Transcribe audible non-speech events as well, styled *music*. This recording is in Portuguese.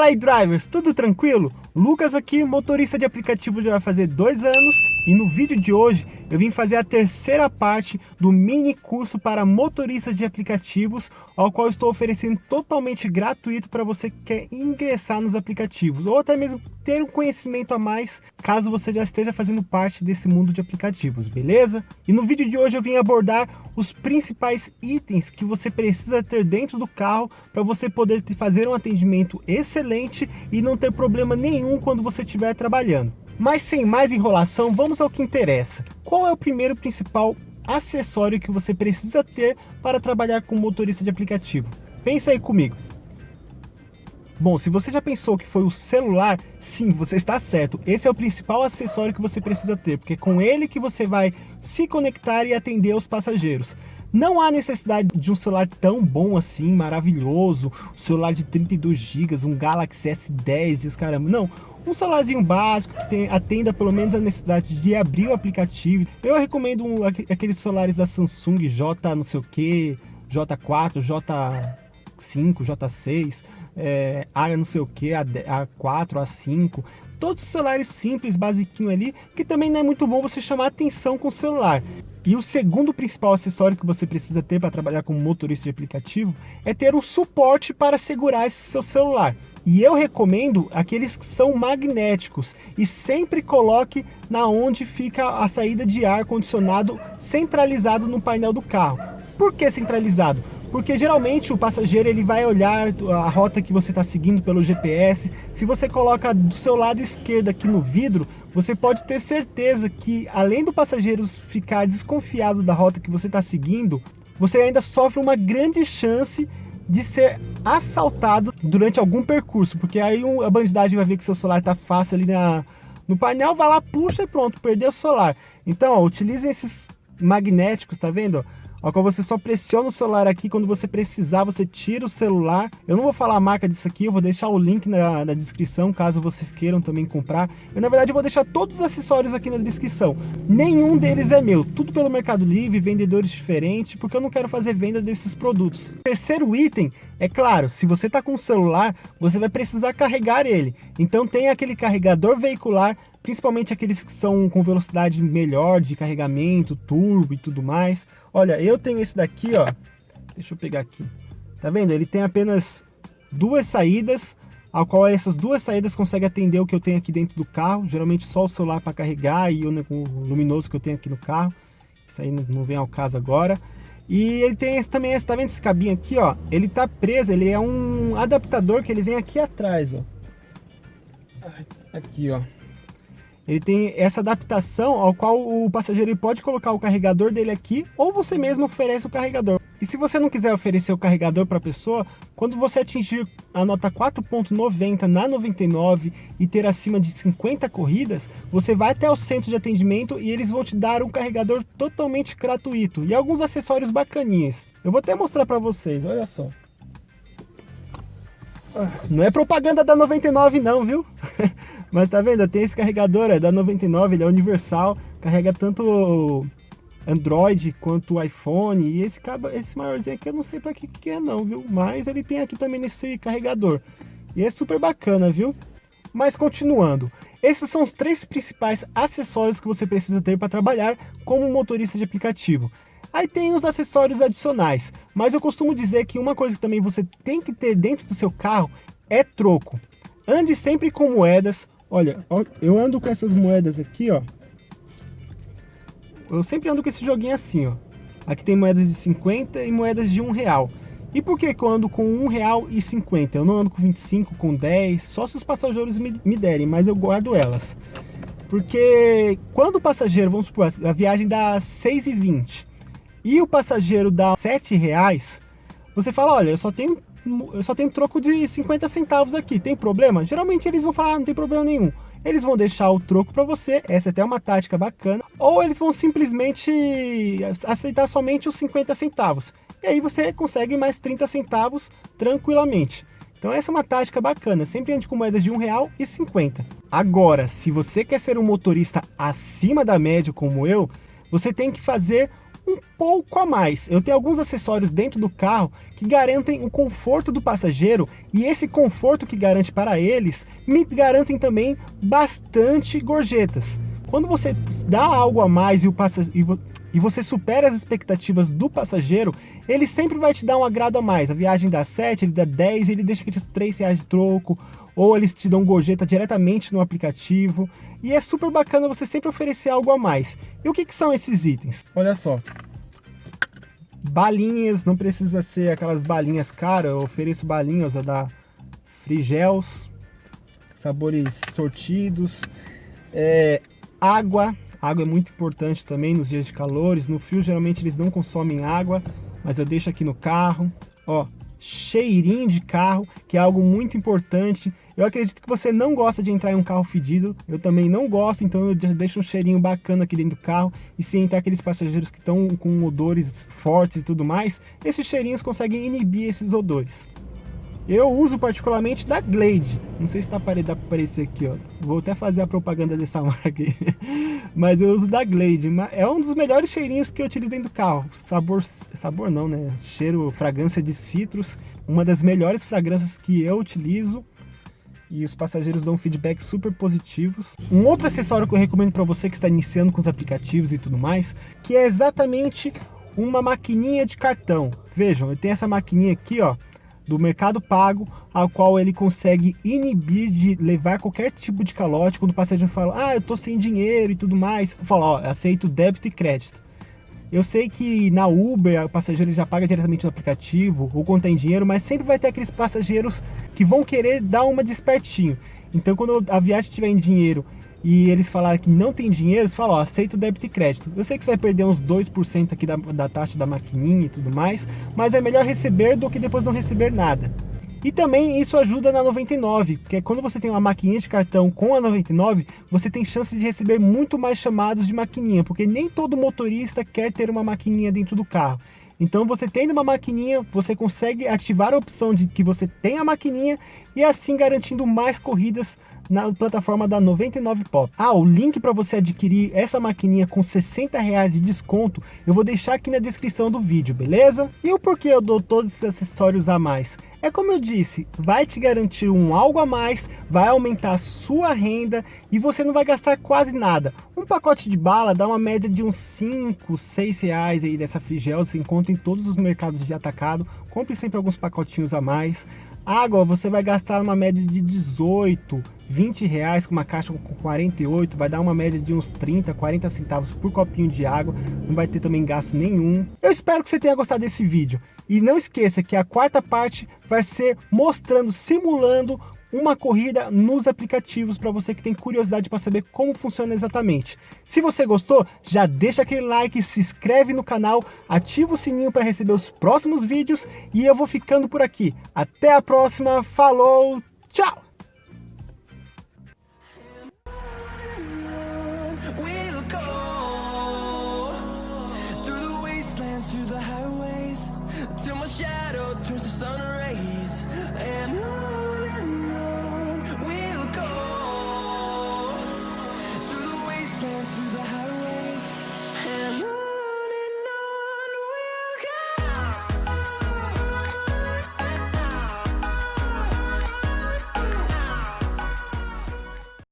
Fala aí, drivers, tudo tranquilo? Lucas aqui, motorista de aplicativo já vai fazer dois anos e no vídeo de hoje eu vim fazer a terceira parte do mini curso para motoristas de aplicativos, ao qual estou oferecendo totalmente gratuito para você que quer ingressar nos aplicativos ou até mesmo ter um conhecimento a mais caso você já esteja fazendo parte desse mundo de aplicativos, beleza? E no vídeo de hoje eu vim abordar os principais itens que você precisa ter dentro do carro para você poder fazer um atendimento excelente e não ter problema nenhum quando você estiver trabalhando. Mas sem mais enrolação, vamos ao que interessa. Qual é o primeiro principal acessório que você precisa ter para trabalhar com motorista de aplicativo? Pensa aí comigo. Bom, se você já pensou que foi o celular, sim, você está certo. Esse é o principal acessório que você precisa ter, porque é com ele que você vai se conectar e atender os passageiros. Não há necessidade de um celular tão bom assim, maravilhoso, um celular de 32 GB, um Galaxy S10 e os caramba. Não, um celularzinho básico que tem, atenda pelo menos a necessidade de abrir o aplicativo. Eu recomendo um, aqueles celulares da Samsung J não sei o que, J4, J5, J6, é, A não sei o que, A4, A5. Todos os celulares simples, basiquinho ali, que também não é muito bom você chamar atenção com o celular. E o segundo principal acessório que você precisa ter para trabalhar como motorista de aplicativo é ter um suporte para segurar esse seu celular. E eu recomendo aqueles que são magnéticos e sempre coloque na onde fica a saída de ar condicionado centralizado no painel do carro. Por que centralizado? Porque geralmente o passageiro ele vai olhar a rota que você está seguindo pelo GPS. Se você coloca do seu lado esquerdo aqui no vidro, você pode ter certeza que além do passageiro ficar desconfiado da rota que você está seguindo, você ainda sofre uma grande chance de ser assaltado durante algum percurso, porque aí a bandidagem vai ver que seu celular tá fácil ali na, no painel, vai lá, puxa e pronto, perdeu o celular. Então, ó, utilizem esses magnéticos, tá vendo? Ao qual você só pressiona o celular aqui, quando você precisar, você tira o celular. Eu não vou falar a marca disso aqui, eu vou deixar o link na, na descrição, caso vocês queiram também comprar. Eu, na verdade, vou deixar todos os acessórios aqui na descrição. Nenhum deles é meu, tudo pelo Mercado Livre, vendedores diferentes, porque eu não quero fazer venda desses produtos. Terceiro item, é claro, se você está com o celular, você vai precisar carregar ele. Então tem aquele carregador veicular principalmente aqueles que são com velocidade melhor de carregamento, turbo e tudo mais. Olha, eu tenho esse daqui, ó. Deixa eu pegar aqui. Tá vendo? Ele tem apenas duas saídas, ao qual essas duas saídas conseguem atender o que eu tenho aqui dentro do carro. Geralmente só o celular para carregar e o luminoso que eu tenho aqui no carro. Isso aí não vem ao caso agora. E ele tem esse, também esse, tá vendo esse cabinho aqui, ó? Ele tá preso, ele é um adaptador que ele vem aqui atrás, ó. Aqui, ó ele tem essa adaptação ao qual o passageiro pode colocar o carregador dele aqui ou você mesmo oferece o carregador. E se você não quiser oferecer o carregador para a pessoa, quando você atingir a nota 4.90 na 99 e ter acima de 50 corridas, você vai até o centro de atendimento e eles vão te dar um carregador totalmente gratuito e alguns acessórios bacaninhas. Eu vou até mostrar para vocês, olha só. Não é propaganda da 99 não, viu? *laughs* Mas tá vendo? Tem esse carregador, é da 99, ele é universal, carrega tanto Android quanto iPhone. E esse cabo, esse maiorzinho aqui eu não sei para que que é não, viu? Mas ele tem aqui também nesse carregador. E é super bacana, viu? Mas continuando, esses são os três principais acessórios que você precisa ter para trabalhar como motorista de aplicativo. Aí tem os acessórios adicionais, mas eu costumo dizer que uma coisa que também você tem que ter dentro do seu carro é troco. Ande sempre com moedas, Olha, eu ando com essas moedas aqui, ó. Eu sempre ando com esse joguinho assim, ó. Aqui tem moedas de 50 e moedas de 1 real. E por que, que eu ando com 1 real e 50? Eu não ando com 25, com 10, só se os passageiros me, me derem, mas eu guardo elas. Porque quando o passageiro, vamos supor, a viagem dá 6,20 e o passageiro dá 7 reais, você fala, olha, eu só tenho eu só tenho troco de 50 centavos aqui, tem problema? Geralmente eles vão falar, ah, não tem problema nenhum. Eles vão deixar o troco para você, essa é até uma tática bacana, ou eles vão simplesmente aceitar somente os 50 centavos. E aí você consegue mais 30 centavos tranquilamente. Então essa é uma tática bacana, sempre ande com moedas de um real e 50. Agora, se você quer ser um motorista acima da média como eu, você tem que fazer um pouco a mais. Eu tenho alguns acessórios dentro do carro que garantem o conforto do passageiro e esse conforto que garante para eles me garantem também bastante gorjetas. Quando você dá algo a mais e, o passageiro, e você supera as expectativas do passageiro, ele sempre vai te dar um agrado a mais. A viagem dá 7, ele dá 10, ele deixa aqueles 3 reais de troco, ou eles te dão gorjeta diretamente no aplicativo. E é super bacana você sempre oferecer algo a mais. E o que, que são esses itens? Olha só. Balinhas, não precisa ser aquelas balinhas caras, eu ofereço balinhas da Frigels, sabores sortidos. É, água. Água é muito importante também nos dias de calores. No frio, geralmente, eles não consomem água, mas eu deixo aqui no carro. Ó, cheirinho de carro, que é algo muito importante. Eu acredito que você não gosta de entrar em um carro fedido, eu também não gosto, então eu deixo um cheirinho bacana aqui dentro do carro. E se entrar aqueles passageiros que estão com odores fortes e tudo mais, esses cheirinhos conseguem inibir esses odores. Eu uso particularmente da Glade. Não sei se tá aparecer aqui, ó. Vou até fazer a propaganda dessa *laughs* marca aqui. Mas eu uso da Glade. É um dos melhores cheirinhos que eu utilizo dentro do carro. Sabor, sabor não, né? Cheiro, fragrância de citros. Uma das melhores fragrâncias que eu utilizo. E os passageiros dão feedback super positivos. Um outro acessório que eu recomendo para você que está iniciando com os aplicativos e tudo mais, que é exatamente uma maquininha de cartão. Vejam, eu tenho essa maquininha aqui, ó do mercado pago, ao qual ele consegue inibir de levar qualquer tipo de calote, quando o passageiro fala, ah, eu tô sem dinheiro e tudo mais, fala, ó, aceito débito e crédito. Eu sei que na Uber o passageiro já paga diretamente no aplicativo ou tem dinheiro, mas sempre vai ter aqueles passageiros que vão querer dar uma despertinho. Então quando a viagem tiver em dinheiro e eles falaram que não tem dinheiro, você fala, ó, aceito débito e crédito. Eu sei que você vai perder uns 2% aqui da, da taxa da maquininha e tudo mais, mas é melhor receber do que depois não receber nada. E também isso ajuda na 99, porque quando você tem uma maquininha de cartão com a 99, você tem chance de receber muito mais chamados de maquininha, porque nem todo motorista quer ter uma maquininha dentro do carro. Então você tendo uma maquininha, você consegue ativar a opção de que você tem a maquininha e assim garantindo mais corridas na plataforma da 99 Pop. Ah, o link para você adquirir essa maquininha com 60 reais de desconto, eu vou deixar aqui na descrição do vídeo, beleza? E o porquê eu dou todos esses acessórios a mais? É como eu disse, vai te garantir um algo a mais, vai aumentar a sua renda e você não vai gastar quase nada. Um pacote de bala dá uma média de uns 5, 6 reais aí dessa Frigel, você encontra em todos os mercados de atacado. Compre sempre alguns pacotinhos a mais. Água você vai gastar uma média de 18, 20 reais com uma caixa com 48, vai dar uma média de uns 30, 40 centavos por copinho de água, não vai ter também gasto nenhum. Eu espero que você tenha gostado desse vídeo. E não esqueça que a quarta parte vai ser mostrando, simulando uma corrida nos aplicativos para você que tem curiosidade para saber como funciona exatamente. Se você gostou, já deixa aquele like, se inscreve no canal, ativa o sininho para receber os próximos vídeos e eu vou ficando por aqui. Até a próxima, falou, tchau! turns to sun